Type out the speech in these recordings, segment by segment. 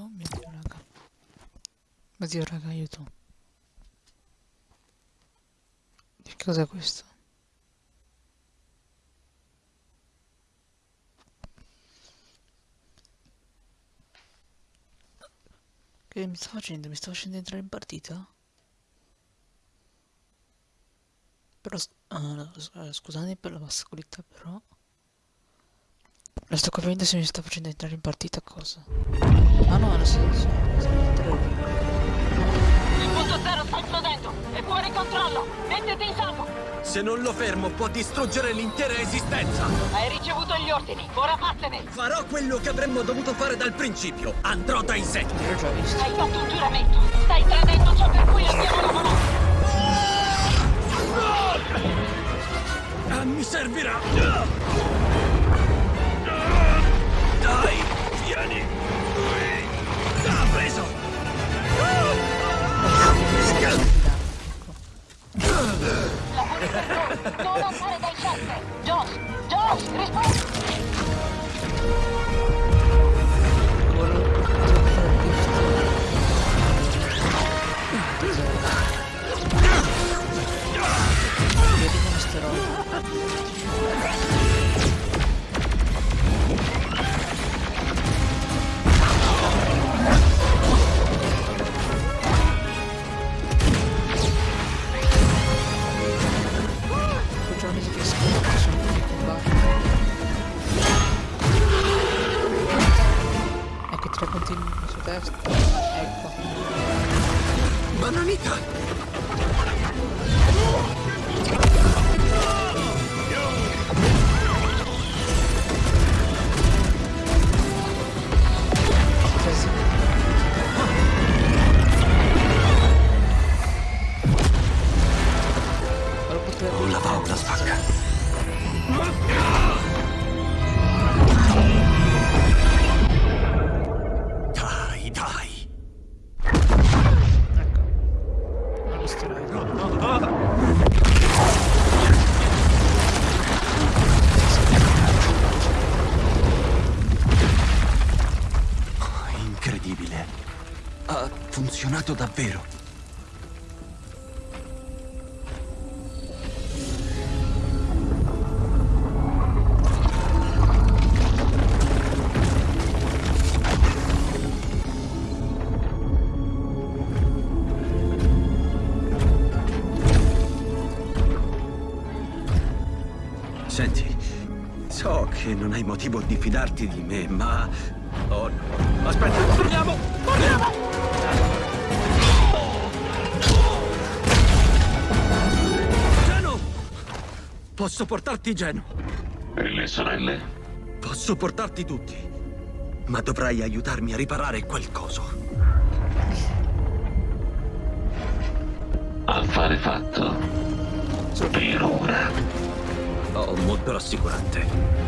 Oh mio dio, raga. Oddio, raga, aiuto. Che cos'è questo? Che mi sta facendo? Mi sta facendo entrare in partita? Però, uh, scusate per la bassa qualità, però... Non sto capendo se mi sta facendo entrare in partita cosa. Ah no, nel senso... Il punto zero sta esplodendo! È fuori controllo! Mettiti in salvo! Se non lo fermo può distruggere l'intera esistenza! Hai ricevuto gli ordini, ora vattene! Farò quello che avremmo dovuto fare dal principio! Andrò da insetti! L'ho già visto. Hai fatto un giuramento! Stai tradendo ciò per cui abbiamo lavorato! Ah, mi servirà! Strong. Non lo stirai. Incredibile. Ha funzionato davvero. Motivo di fidarti di me, ma... Oh no. Aspetta, torniamo! Torniamo! Geno! Posso portarti Geno. E le sorelle? Posso portarti tutti. Ma dovrai aiutarmi a riparare quel coso. Affare fatto. Per ora. Ho molto rassicurante.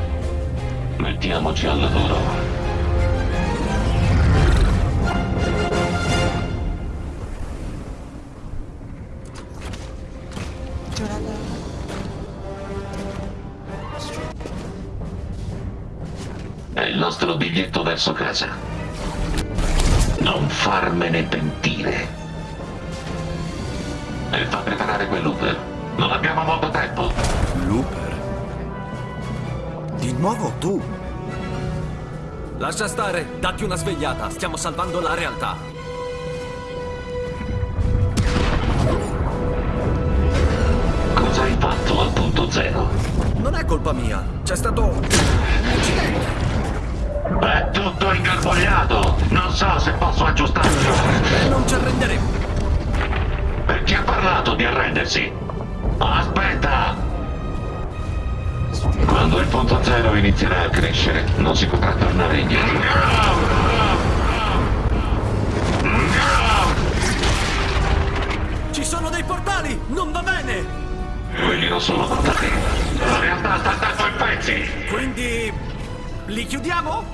Mettiamoci al lavoro. È il nostro biglietto verso casa. Non farmene pentire. E fa preparare quell'Uber. Non abbiamo molto tempo. Looper? Nuovo tu? Lascia stare, datti una svegliata. Stiamo salvando la realtà. Cosa hai fatto al punto zero? Non è colpa mia. C'è stato un incidente. È tutto ingarbugliato. Non so se posso aggiustarlo. E non ci arrenderemo. Per chi ha parlato di arrendersi? Aspetta! Quando il punto zero inizierà a crescere, non si potrà tornare indietro. Ci sono dei portali! Non va bene! Quelli non sono portati. La realtà sta andando in pezzi. Quindi... li chiudiamo?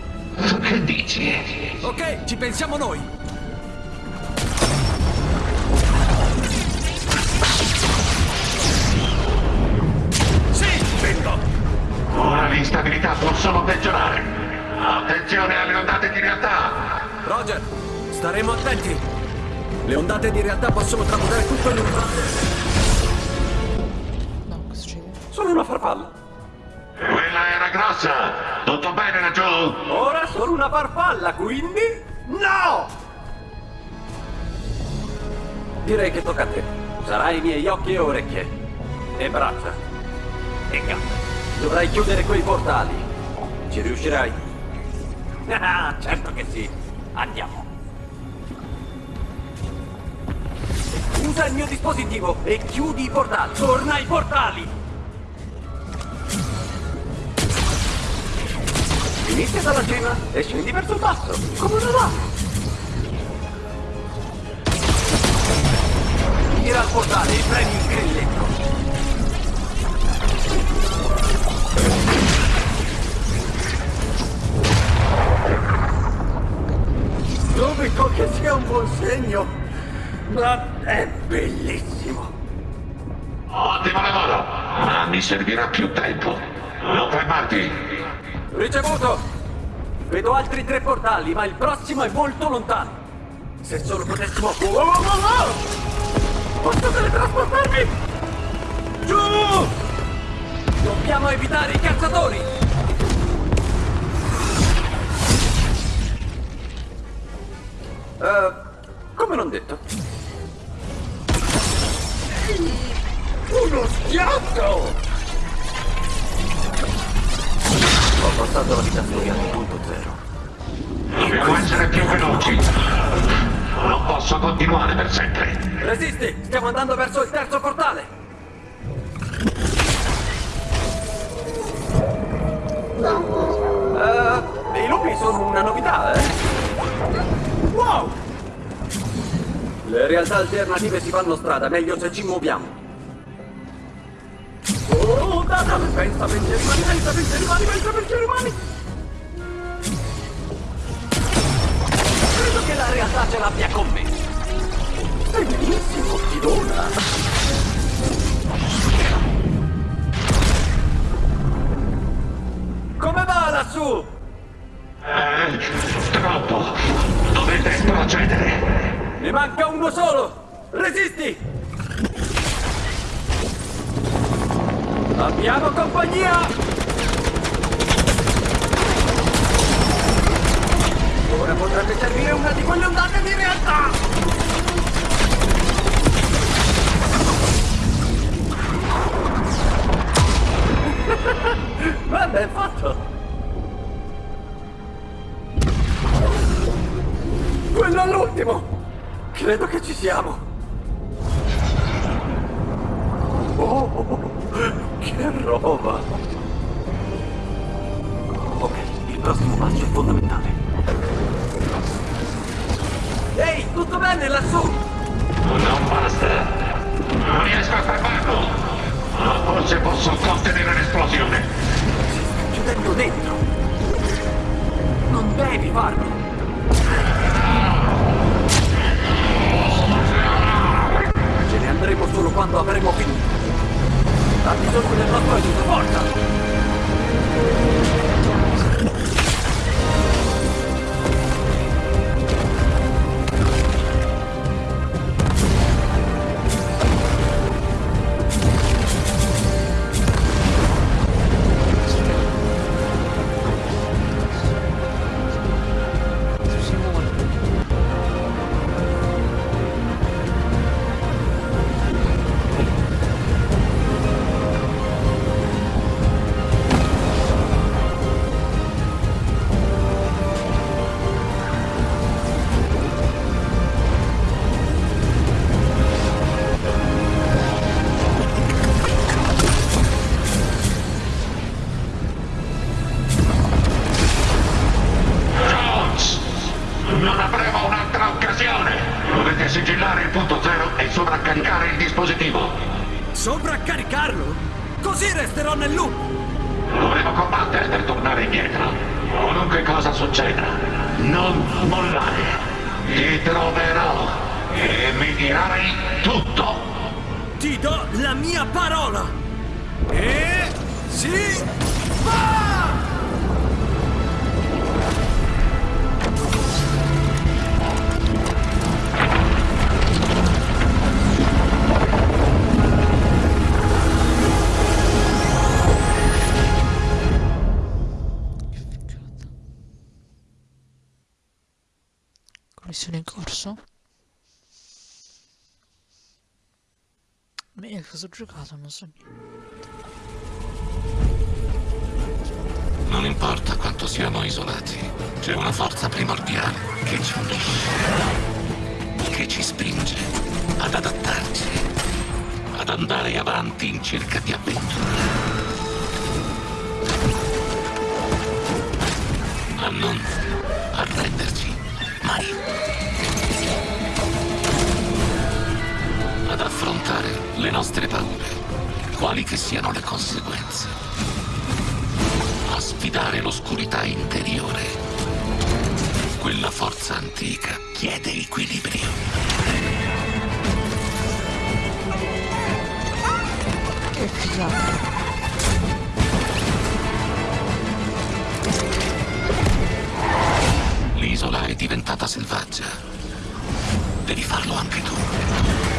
Che dici? Ok, ci pensiamo noi. Staremo attenti. Le ondate di realtà possono tramutare tutto in un... No, cosa succede? Sono una farfalla. Quella era grossa! Tutto bene laggiù? Ora sono una farfalla, quindi... No! Direi che tocca a te. Sarai i miei occhi e orecchie. E braccia. E gambe. Dovrai chiudere quei portali. Ci riuscirai? Ah, certo che sì. Andiamo. Usa il mio dispositivo e chiudi i portali. Torna ai portali! Inizia dalla cima e scendi verso il basso, come una lama. Tira al portale e premi il grilletto. Dubito che sia un buon segno, ma è bellissimo. Ottimo lavoro! Ma mi servirà più tempo. Non fermarti! Ricevuto! Vedo altri tre portali, ma il prossimo è molto lontano. Se solo potessimo... Oh, oh, oh! Posso teletrasportarmi? Giù! Dobbiamo evitare i cacciatori! Eh, come non detto? Uno schiaffo! Ho passato la vita studiando punto zero. Dobbiamo essere più veloci! Non posso continuare per sempre! Resisti! Stiamo andando verso il terzo portale! Eh, I lupi sono una novità, eh? Wow! Le realtà alternative si fanno strada, meglio se ci muoviamo. Oh, data! Pensa pensieri umani, pensa pensieri umani, pensa pensieri umani! Credo che la realtà ce l'abbia con me. Stai benissimo, Fidona. Come va lassù? Eh, troppo! Dovete procedere! Ne manca uno solo! Resisti! Abbiamo compagnia! Ora potrebbe servire una di quelle ondate di realtà! Ben fatto! Quello all'ultimo! Credo che ci siamo! Oh, che roba! Ok, il prossimo passo è fondamentale. Ehi, tutto bene lassù? Non basta! Non riesco a fermarlo! Ma forse posso contenere l'esplosione! Si sta chiudendo dentro! Non devi farlo! Andremo solo quando avremo finito! Ha bisogno del nostro aiuto, forza! Cosa ho giocato? Non so. Non importa quanto siamo isolati, c'è una forza primordiale che ci unisce, che ci spinge ad adattarci, ad andare avanti in cerca di avventure. A non arrenderci mai. Ad affrontare le nostre paure, quali che siano le conseguenze a sfidare l'oscurità interiore. Quella forza antica chiede equilibrio. L'isola è diventata selvaggia. Devi farlo anche tu.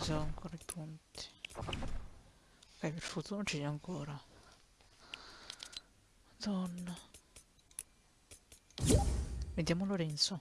Se ho ancora i punti. Ok, per fortuna ce li ho ancora. Madonna. Vediamo Lorenzo.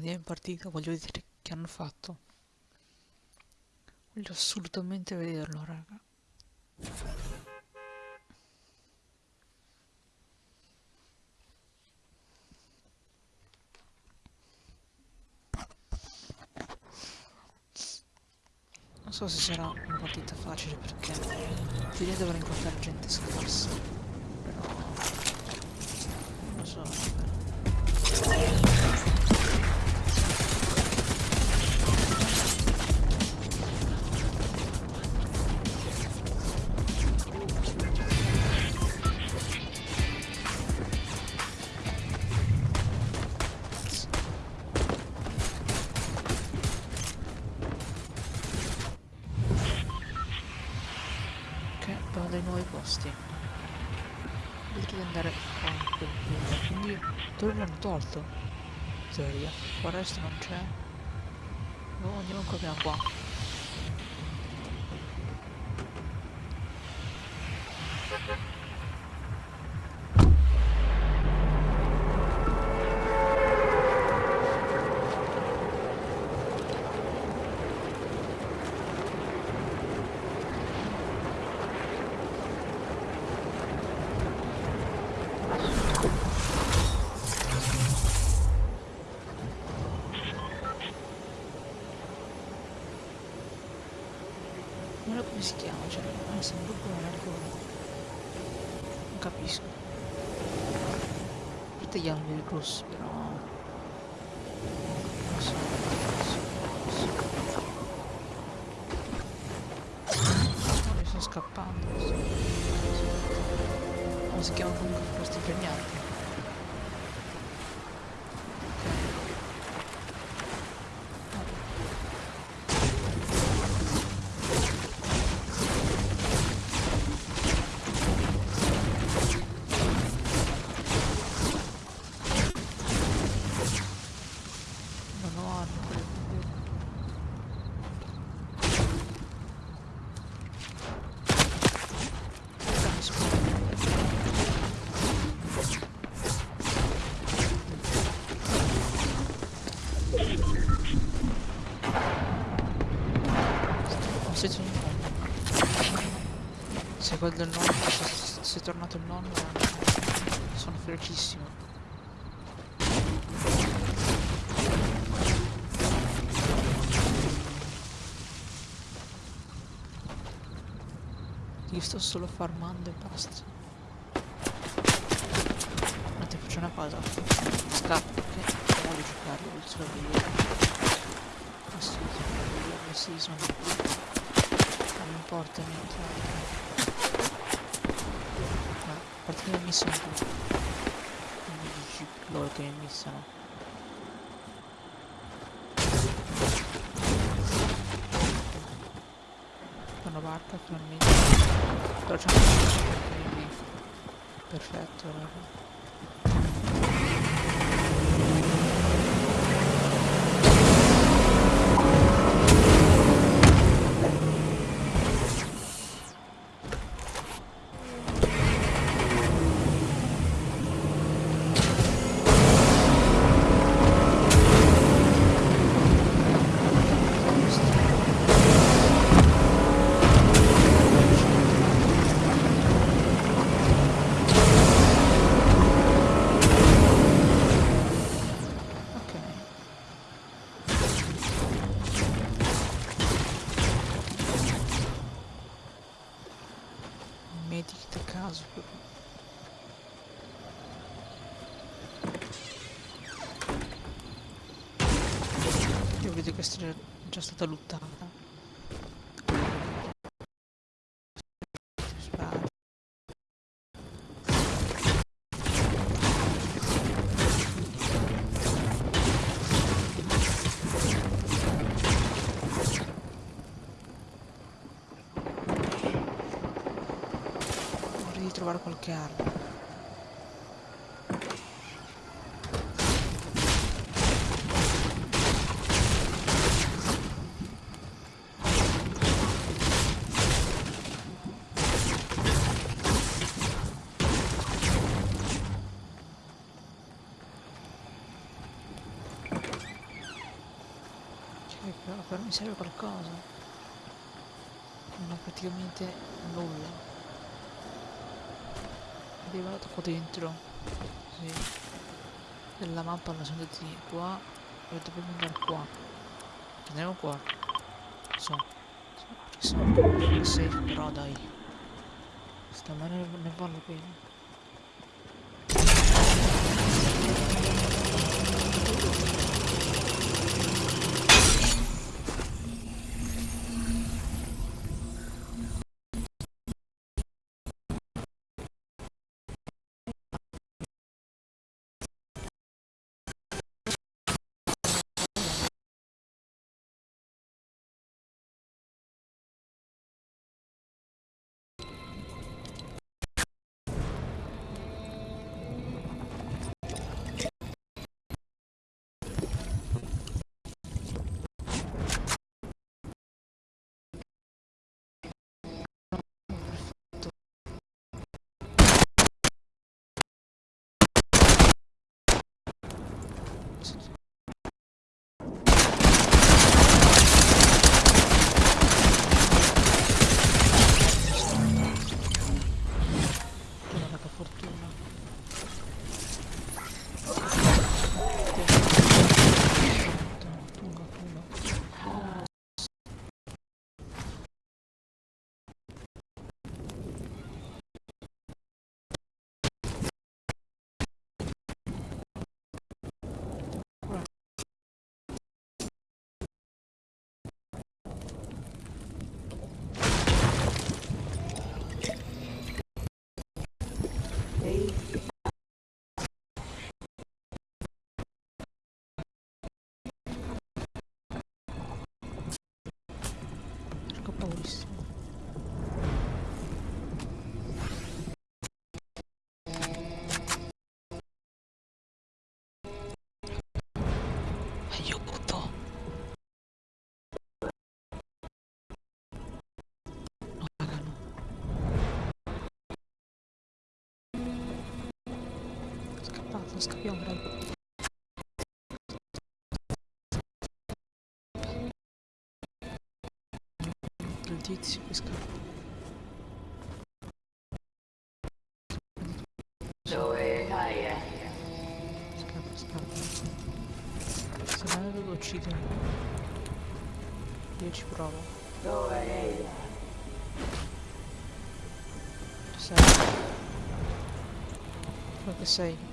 Andiamo in partita, voglio vedere che hanno fatto. Voglio assolutamente vederlo, raga. Non so se sarà una partita facile perché teoria dovrò incontrare gente scarsa. Posti. Di andare qua. Quindi dove l'hanno tolto? Teoria. Qua resto non c'è. No, andiamo ancora qua. Come si chiama, cioè, ah, sembra proprio un argone. Non capisco. A parte gli alberi rossi, però... quel del nonno, se, è tornato il nonno, sono felicissimo. Io sto solo farmando e basta. Ma ti faccio una cosa. Scappo, ok? Non voglio giocare, voglio solo vedere. Ma sì, ma sì, sono qui. Non mi importa niente. Ma a parte che mi missano tu. Mi dici loro che mi missano. Fanno barca finalmente. Però c'è un quindi perfetto raga. Ok. Medikit a caso. Io vedo che è già stata lottata. Però, mi serve qualcosa. Non ho praticamente nulla. Arrivato qua dentro. Sì. Della mappa la sono andati qua e dobbiamo andare qua. Andiamo qua. So. Sono. Safe però dai. Stamane ne vale bene. Guarda Porca paurissimo. Aiuto! No, raga, no. Scappato, scappiamo, raga. tizio che scappa. Dove vai? Eh? Scappa, scappa. Se non lo uccido. Io ci provo. Dove sei? Eh? Tu sei? Dove sei?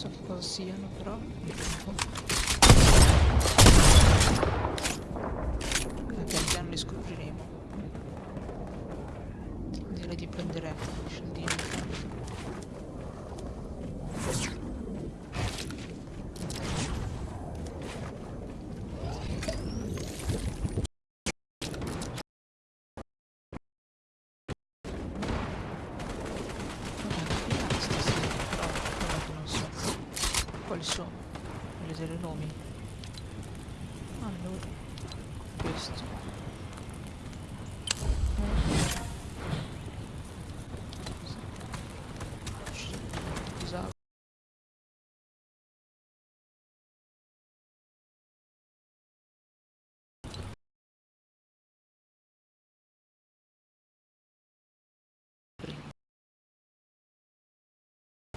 Non so che cosa siano, però. Eh, Pian piano li scopriremo. Direi di prendere il scendino. Vabbè, stasera, però guarda che non so quali sono. Voglio vedere i nomi. Allora, questo.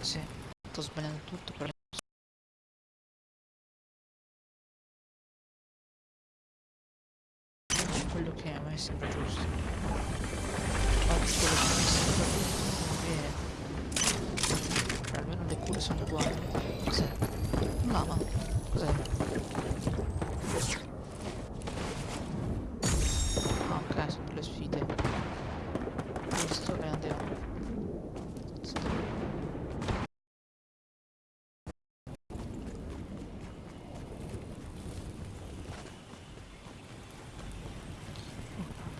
Sì, sto sbagliando tutto però quello che a me sembra giusto. Oggi quello che mi sembra giusto. Cioè, almeno le cure sono uguali. Cos'è? Lama. Cos'è? Ah ok, sono delle sfide. Questo e andiamo.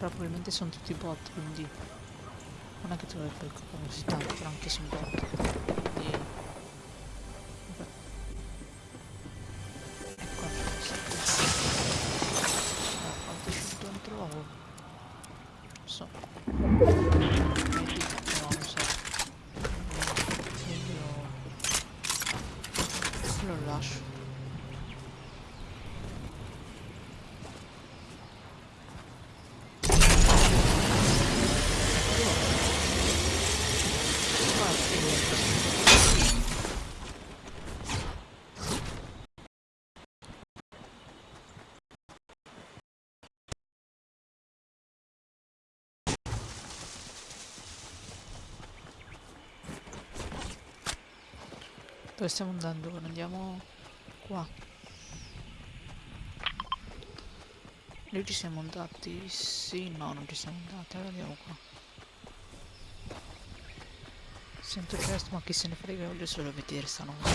Però probabilmente sono tutti bot, quindi non è che trovi quel così tanto, però anche sono bot. Quindi... Vabbè. E qua c'è questo. Ah, quante scelto ne trovo? Non so. No, non so. Io lo lascio. Dove stiamo andando? Andiamo qua. Lì ci siamo andati? Sì, no, non ci siamo andati. Allora andiamo qua. Sento chest, ma chi se ne frega, voglio solo vedere sta nuova.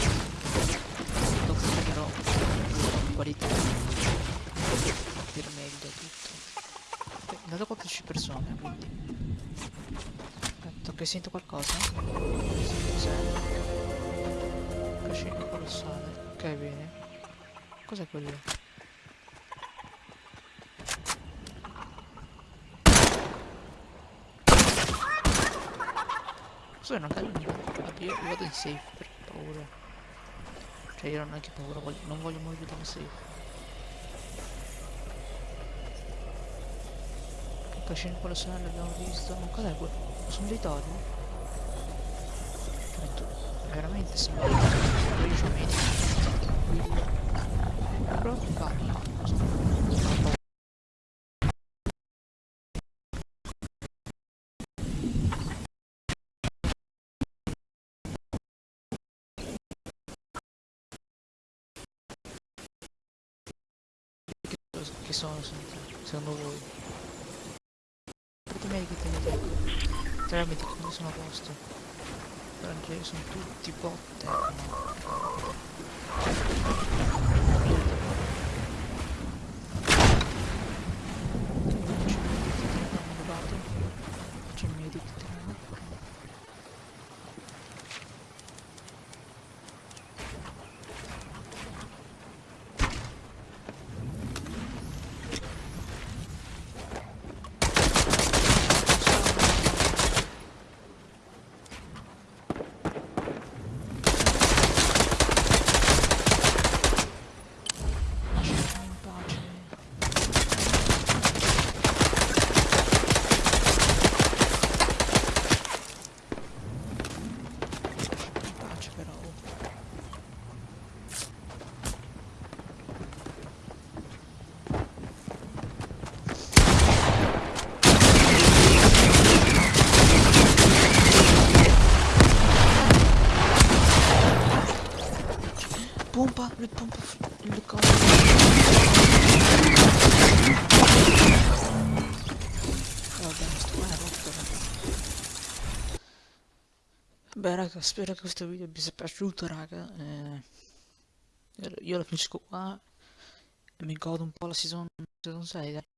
Però qualità. Capire meglio tutto. Ok, Dato 14 persone, quindi. Aspetta, che sento qualcosa? Sì, cos'è? Cascino colossale. Ok, bene. Cos'è quello? Cos'è una gallina? Io, io vado in safe per paura. Cioè io non ho che paura, voglio- non voglio vedere in safe. Cascino colossale l'abbiamo visto. Ma cos'è quello? Sono dei tori? Veramente sembra c'ho media. Però ti parla. che sono secondo- voi? Fatemi che tenete che non sono a posto. Perché sono tutti botte. no? Faccio il mio edit Lasciatemi in pace. in pace però. Pompa, le pompa, f- le cose. Vabbè, sto qua è rotto. raga. Beh raga, spero che questo video vi sia piaciuto raga. eh, io lo finisco qua e mi godo un po' la season, season 6 dai.